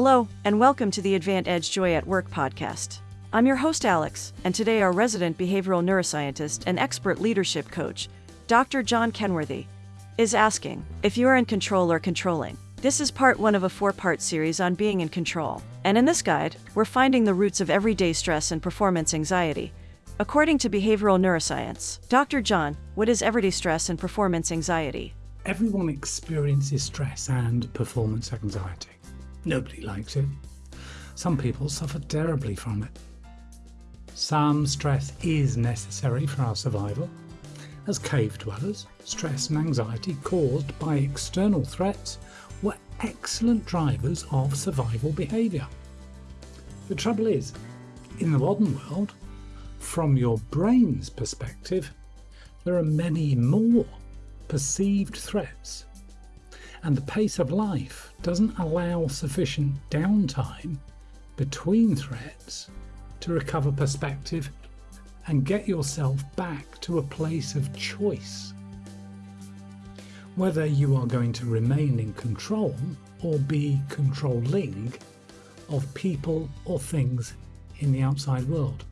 Hello, and welcome to the Advant Edge Joy at Work podcast. I'm your host, Alex, and today our resident behavioral neuroscientist and expert leadership coach, Dr. John Kenworthy, is asking if you are in control or controlling. This is part one of a four part series on being in control. And in this guide, we're finding the roots of everyday stress and performance anxiety. According to behavioral neuroscience, Dr. John, what is everyday stress and performance anxiety? Everyone experiences stress and performance anxiety. Nobody likes it. Some people suffer terribly from it. Some stress is necessary for our survival. As cave dwellers, stress and anxiety caused by external threats were excellent drivers of survival behaviour. The trouble is, in the modern world, from your brain's perspective, there are many more perceived threats and the pace of life doesn't allow sufficient downtime between threats to recover perspective and get yourself back to a place of choice. Whether you are going to remain in control or be controlling of people or things in the outside world.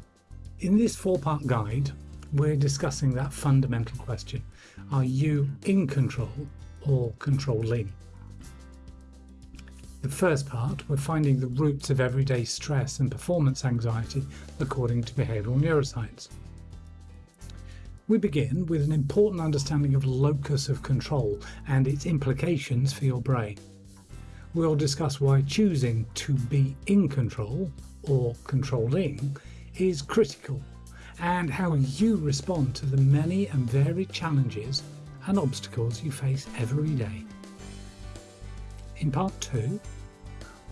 In this four part guide, we're discussing that fundamental question Are you in control or controlling? The first part, we're finding the roots of everyday stress and performance anxiety according to behavioural neuroscience. We begin with an important understanding of locus of control and its implications for your brain. We'll discuss why choosing to be in control or controlling is critical and how you respond to the many and varied challenges and obstacles you face every day. In part two,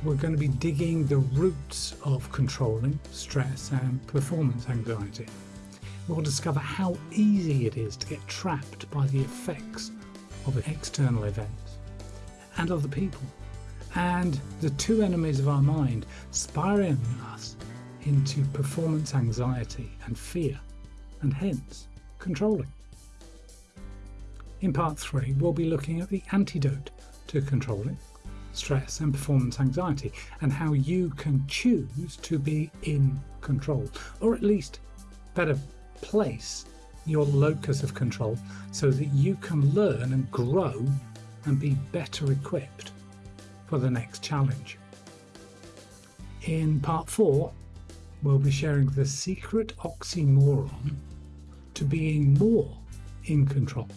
we're going to be digging the roots of controlling stress and performance anxiety. We'll discover how easy it is to get trapped by the effects of external events and other people, and the two enemies of our mind spiraling us into performance anxiety and fear, and hence controlling. In part three, we'll be looking at the antidote to controlling stress and performance anxiety and how you can choose to be in control, or at least better place your locus of control so that you can learn and grow and be better equipped for the next challenge. In part four, we'll be sharing the secret oxymoron to being more in control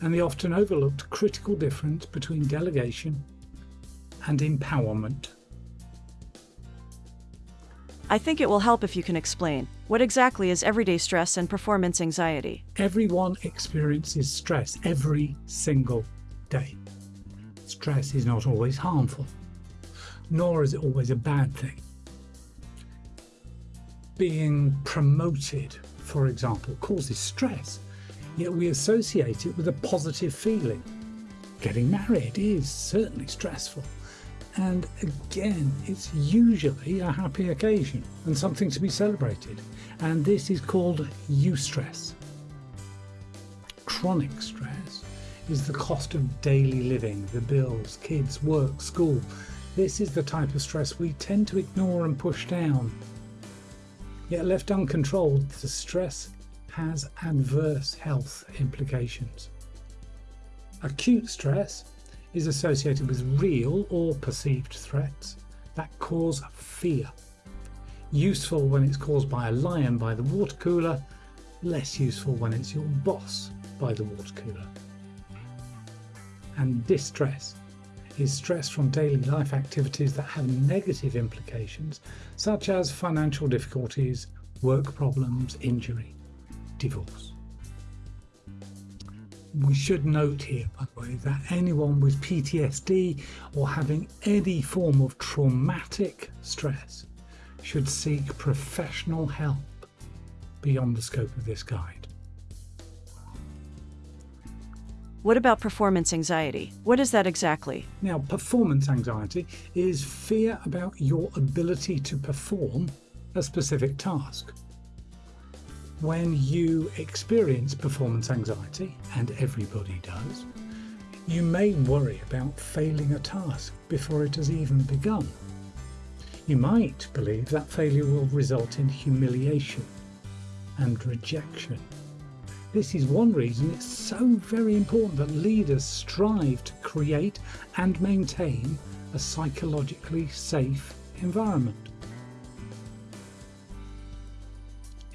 and the often overlooked critical difference between delegation and empowerment. I think it will help if you can explain what exactly is everyday stress and performance anxiety. Everyone experiences stress every single day. Stress is not always harmful, nor is it always a bad thing. Being promoted, for example, causes stress, yet we associate it with a positive feeling. Getting married is certainly stressful, and again, it's usually a happy occasion and something to be celebrated, and this is called eustress. Chronic stress is the cost of daily living, the bills, kids, work, school. This is the type of stress we tend to ignore and push down. Yet left uncontrolled, the stress has adverse health implications. Acute stress is associated with real or perceived threats that cause fear. Useful when it's caused by a lion by the water cooler, less useful when it's your boss by the water cooler. And distress is stress from daily life activities that have negative implications, such as financial difficulties, work problems, injury, divorce. We should note here, by the way, that anyone with PTSD or having any form of traumatic stress should seek professional help beyond the scope of this guide. What about performance anxiety? What is that exactly? Now, performance anxiety is fear about your ability to perform a specific task when you experience performance anxiety, and everybody does, You may worry about failing a task before it has even begun. You might believe that failure will result in humiliation and rejection. This is one reason it's so very important that leaders strive to create and maintain a psychologically safe environment.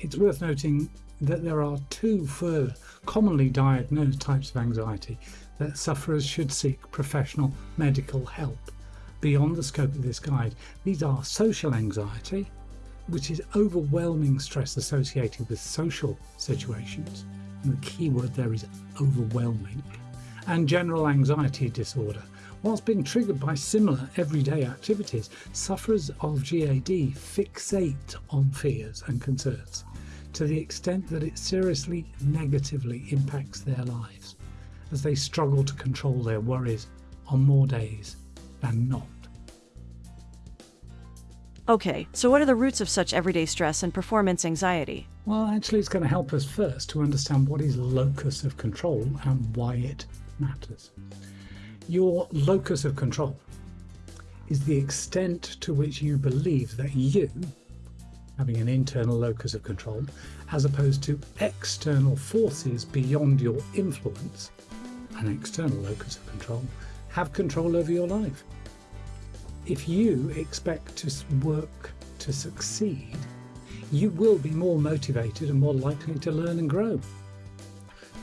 It's worth noting that there are two further commonly diagnosed types of anxiety that sufferers should seek professional medical help beyond the scope of this guide. These are social anxiety, which is overwhelming stress associated with social situations, and the key word there is overwhelming, and general anxiety disorder. Whilst being triggered by similar everyday activities, sufferers of GAD fixate on fears and concerns to the extent that it seriously negatively impacts their lives as they struggle to control their worries on more days than not. Okay, so what are the roots of such everyday stress and performance anxiety? Well, actually, it's going to help us first to understand what is locus of control and why it matters. Your locus of control is the extent to which you believe that you, having an internal locus of control, as opposed to external forces beyond your influence, an external locus of control, have control over your life. If you expect to work to succeed, you will be more motivated and more likely to learn and grow.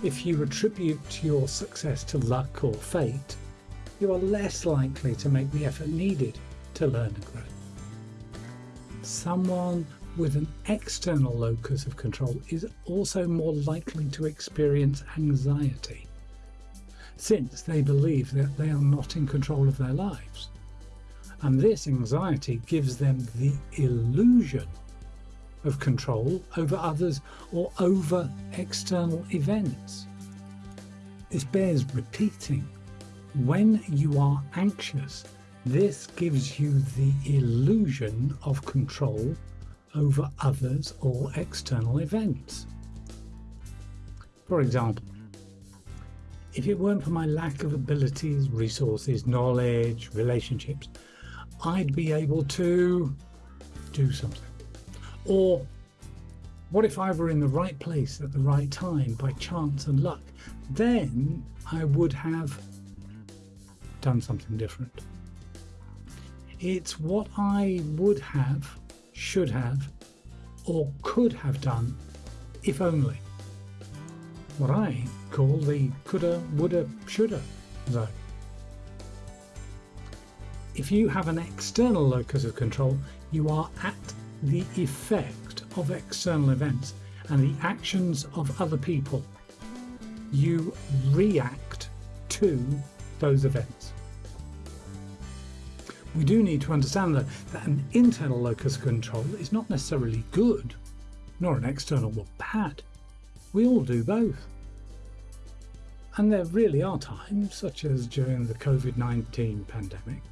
If you attribute your success to luck or fate, you are less likely to make the effort needed to learn and grow. Someone with an external locus of control is also more likely to experience anxiety, since they believe that they are not in control of their lives. And this anxiety gives them the illusion of control over others or over external events. This bears repeating. When you are anxious, this gives you the illusion of control over others or external events. For example, if it weren't for my lack of abilities, resources, knowledge, relationships, I'd be able to do something. Or what if I were in the right place at the right time by chance and luck? Then I would have done something different. It's what I would have should have, or could have done, if only. What I call the coulda, woulda, shoulda zone. If you have an external locus of control, you are at the effect of external events and the actions of other people. You react to those events. We do need to understand that, that an internal locus of control is not necessarily good, nor an external one bad. We all do both. And there really are times, such as during the COVID 19 pandemic,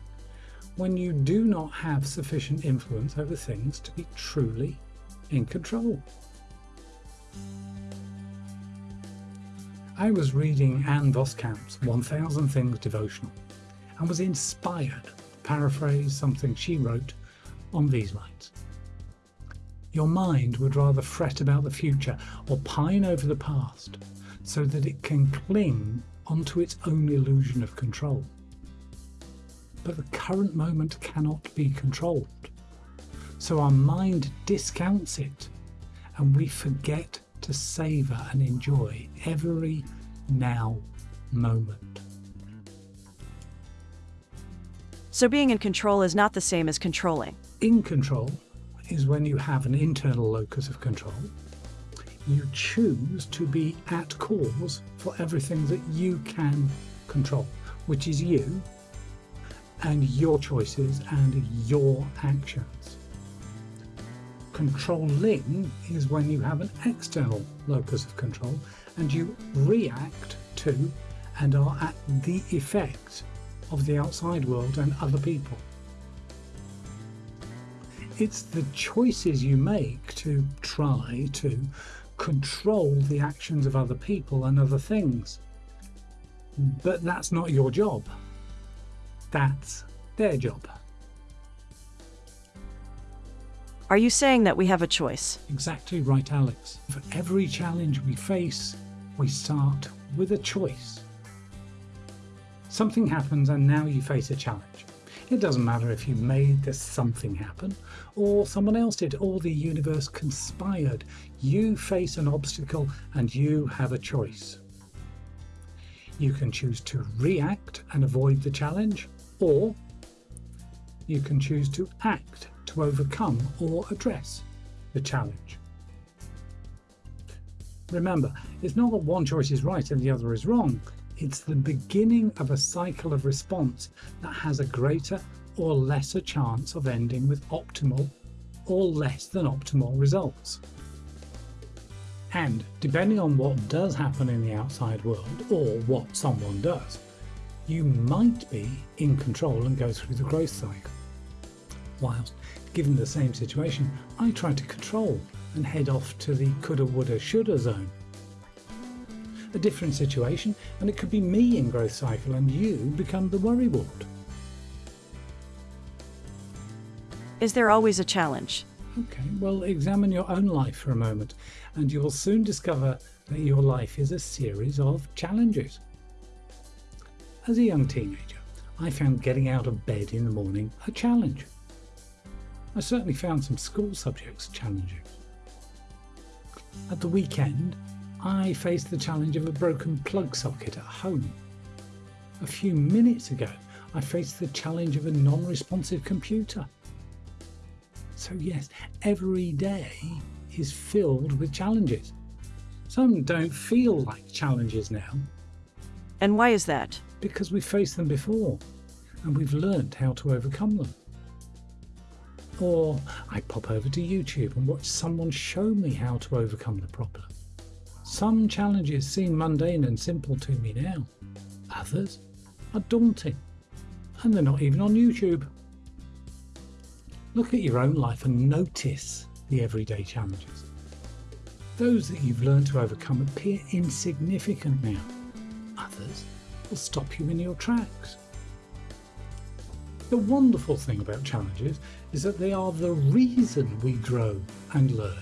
when you do not have sufficient influence over things to be truly in control. I was reading Ann Voskamp's 1000 Things devotional and was inspired paraphrase something she wrote on these lines. Your mind would rather fret about the future or pine over the past so that it can cling onto its own illusion of control. But the current moment cannot be controlled. So our mind discounts it and we forget to savour and enjoy every now moment. So being in control is not the same as controlling. In control is when you have an internal locus of control. You choose to be at cause for everything that you can control, which is you and your choices and your actions. Controlling is when you have an external locus of control and you react to and are at the effect of the outside world and other people. It's the choices you make to try to control the actions of other people and other things. But that's not your job. That's their job. Are you saying that we have a choice? Exactly right, Alex. For every challenge we face, we start with a choice. Something happens and now you face a challenge. It doesn't matter if you made this something happen, or someone else did, or the universe conspired. You face an obstacle and you have a choice. You can choose to react and avoid the challenge, or you can choose to act to overcome or address the challenge. Remember, it's not that one choice is right and the other is wrong. It's the beginning of a cycle of response that has a greater or lesser chance of ending with optimal or less than optimal results. And depending on what does happen in the outside world or what someone does, you might be in control and go through the growth cycle. Whilst, given the same situation, I try to control and head off to the coulda, woulda, shoulda zone a different situation and it could be me in growth cycle and you become the worrywart. Is there always a challenge? Okay, well examine your own life for a moment and you will soon discover that your life is a series of challenges. As a young teenager, I found getting out of bed in the morning a challenge. I certainly found some school subjects challenging. At the weekend, I faced the challenge of a broken plug socket at home. A few minutes ago, I faced the challenge of a non-responsive computer. So yes, every day is filled with challenges. Some don't feel like challenges now. And why is that? Because we've faced them before and we've learned how to overcome them. Or I pop over to YouTube and watch someone show me how to overcome the problem. Some challenges seem mundane and simple to me now. Others are daunting. And they're not even on YouTube. Look at your own life and notice the everyday challenges. Those that you've learned to overcome appear insignificant now. Others will stop you in your tracks. The wonderful thing about challenges is that they are the reason we grow and learn.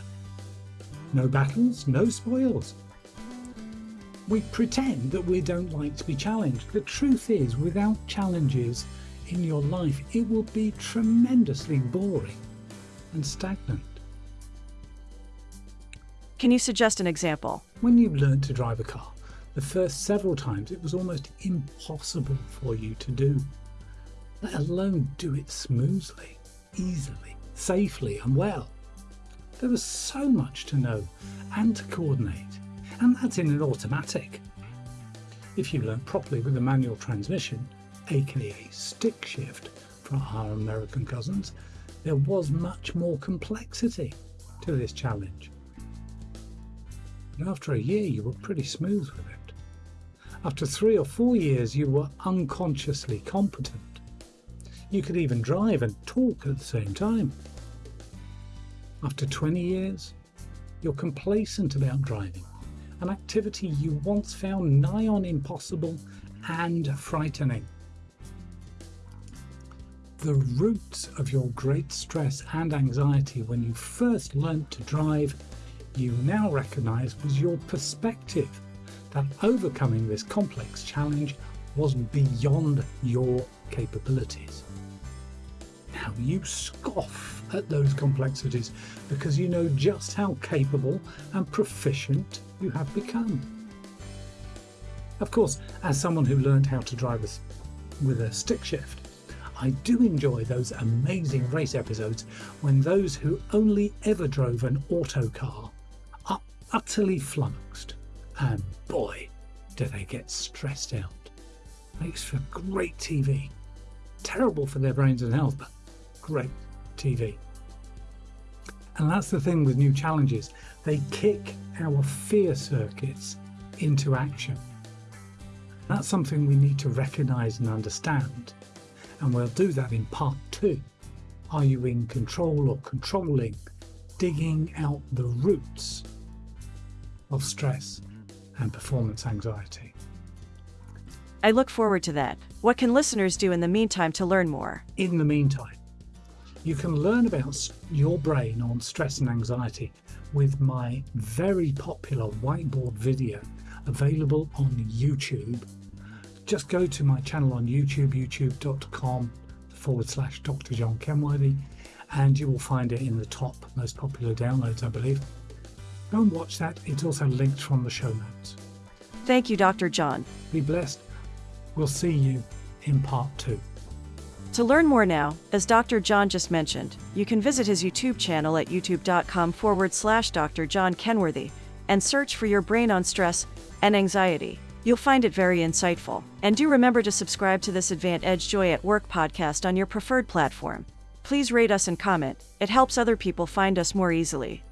No battles, no spoils. We pretend that we don't like to be challenged. The truth is, without challenges in your life, it will be tremendously boring and stagnant. Can you suggest an example? When you learned to drive a car, the first several times it was almost impossible for you to do, let alone do it smoothly, easily, safely and well. There was so much to know and to coordinate, and that's in an automatic. If you learn properly with a manual transmission, aka stick shift for our American cousins, there was much more complexity to this challenge. After a year you were pretty smooth with it. After three or four years you were unconsciously competent. You could even drive and talk at the same time. After 20 years, you're complacent about driving, an activity you once found nigh on impossible and frightening. The roots of your great stress and anxiety when you first learnt to drive, you now recognise was your perspective that overcoming this complex challenge was beyond your capabilities. Now you scoff at those complexities because you know just how capable and proficient you have become. Of course, as someone who learned how to drive with a stick shift, I do enjoy those amazing race episodes when those who only ever drove an auto car are utterly flummoxed. And boy, do they get stressed out. Makes for great TV. Terrible for their brains and health, but great TV. And that's the thing with new challenges. They kick our fear circuits into action. That's something we need to recognise and understand. And we'll do that in part two. Are you in control or controlling? Digging out the roots of stress and performance anxiety. I look forward to that. What can listeners do in the meantime to learn more? In the meantime, you can learn about your brain on stress and anxiety with my very popular whiteboard video available on YouTube. Just go to my channel on YouTube, youtube.com forward slash Dr. John Kenworthy, and you will find it in the top most popular downloads, I believe. Go and watch that. It's also linked from the show notes. Thank you, Dr. John. Be blessed. We'll see you in part two. To learn more now, as Dr. John just mentioned, you can visit his YouTube channel at youtube.com forward slash Dr. John Kenworthy and search for your brain on stress and anxiety. You'll find it very insightful. And do remember to subscribe to this Advant Edge Joy at Work podcast on your preferred platform. Please rate us and comment, it helps other people find us more easily.